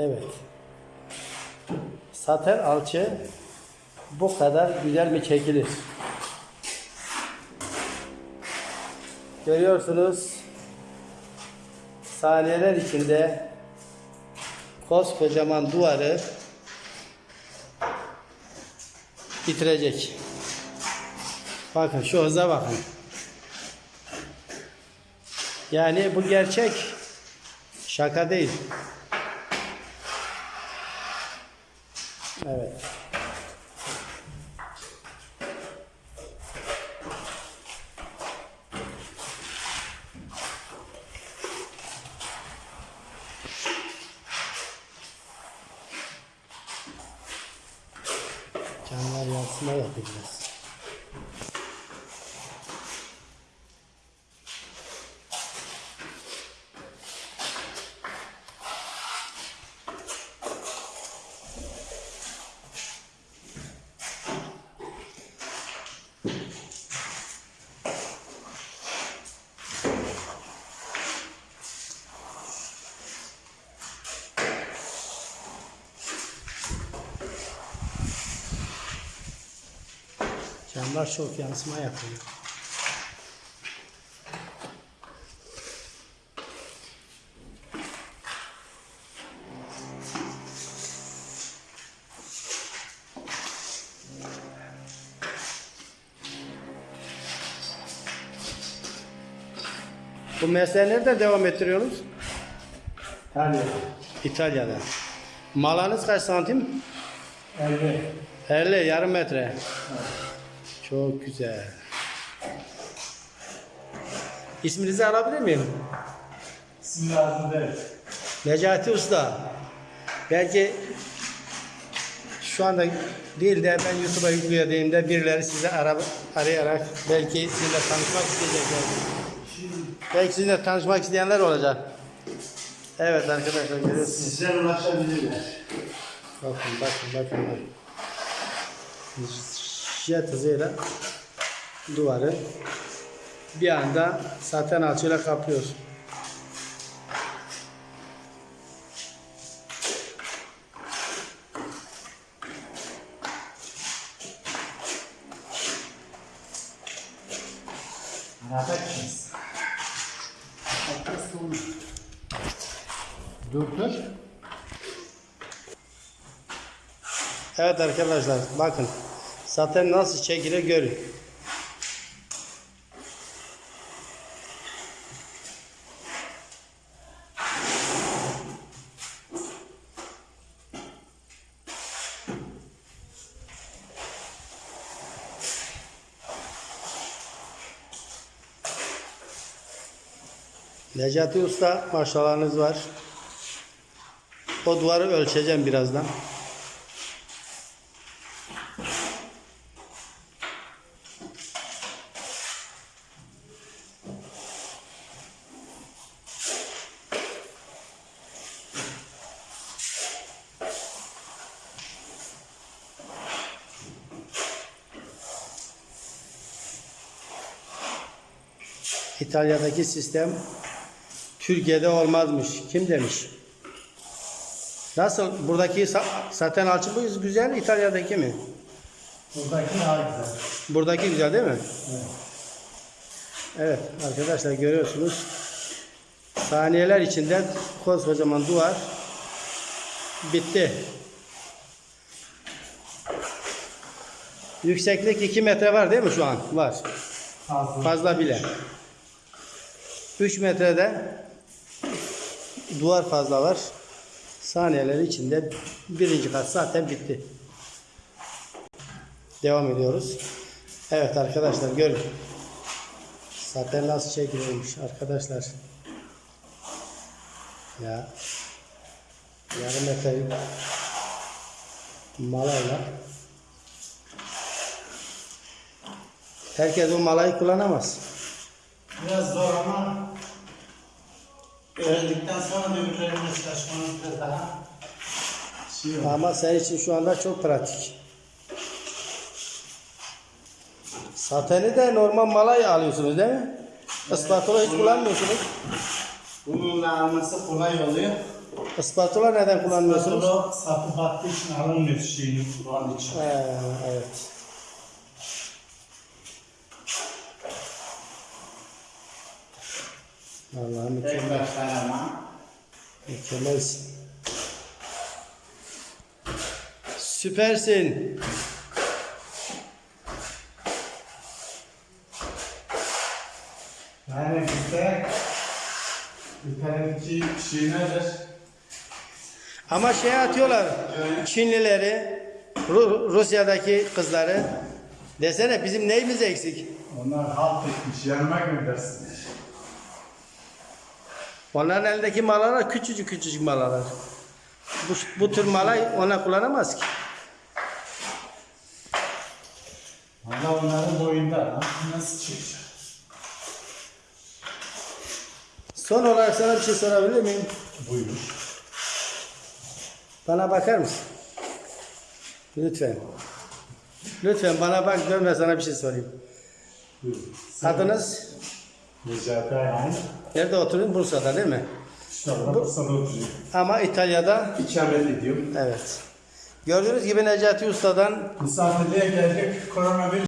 Evet. Saten alçı bu kadar güzel mi çekilir? Görüyorsunuz saniyeler içinde koskocaman duvarı bitirecek. Bakın şu hıza bakın. Yani bu gerçek. Şaka değil. じゃあャーナリ集スやってきます。Camlar çok yansıma yapıyor. Bu mesleği nerede devam ettiriyorsunuz? Yani İtalya'da. Malanız kaç santim? 50. 50 yarım metre. Çok güzel. İsminizi alabilir miyim? Lazım değil. Necati Usta. Belki şu anda değil de ben YouTube'a yüklediğimde birileri sizi ara, arayarak belki sizinle tanışmak isteyecekler. Belki sizinle tanışmak isteyenler olacak. Evet arkadaşlar görüyorsunuz. Sizler ulaşabilirler. Bakın bakın bakın. bakın. Jet hızıyla duvarı bir anda saten alçıyla kaplıyor. Anlatacağız. Dur dur. Evet arkadaşlar bakın saten nasıl çekilir görün. Necati Usta maşallahınız var. O duvarı ölçeceğim birazdan. İtalya'daki sistem Türkiye'de olmazmış. Kim demiş? Nasıl? Buradaki saten alçı bu güzel, İtalya'daki mi? Buradaki daha güzel. Buradaki güzel değil mi? Evet. Evet arkadaşlar görüyorsunuz. Saniyeler içinde koskocaman duvar bitti. Yükseklik 2 metre var değil mi şu an? Var. Fazla. Fazla bile. 3 metrede duvar fazla var. Saniyeler içinde birinci kat zaten bitti. Devam ediyoruz. Evet arkadaşlar görün. Zaten nasıl çekiliyormuş arkadaşlar. Ya yarım metrelik malayla herkes o malayı kullanamaz. Biraz zor ama öğrendikten sonra öbürlerine çalışmanız biraz daha şey olur. Ama senin için şu anda çok pratik. Sateni de normal malay alıyorsunuz değil mi? Ispatola hiç kullanmıyorsunuz. Bununla alması kolay oluyor. Ispatula neden kullanmıyorsunuz? Spatula sapı battığı için alınmıyor şeyini kullandığı için. Ee, evet. Vallahi mükemmel. Mükemmelsin. Süpersin. Yani bizde İtalya'daki şey nedir? Ama şey atıyorlar. Çinlileri, Ru- Rusya'daki kızları. Desene bizim neyimiz eksik? Onlar halt etmiş, yanıma göndersinler. Onların elindeki malalar küçücük küçücük malalar. Bu, bu tür malay ona kullanamaz ki. Valla onların boyunda. Nasıl çıkacak? Son olarak sana bir şey sorabilir miyim? Buyur. Bana bakar mısın? Lütfen. Lütfen bana bak dön ve sana bir şey sorayım. Buyur. Adınız? Necati Ayhan. Nerede oturuyorsun? Bursa'da değil mi? İşte orada Bursa'da oturuyor. Ama İtalya'da İkamet ediyorum. evet. Gördüğünüz gibi Necati Usta'dan Misafirliğe geldik. Koronavirüs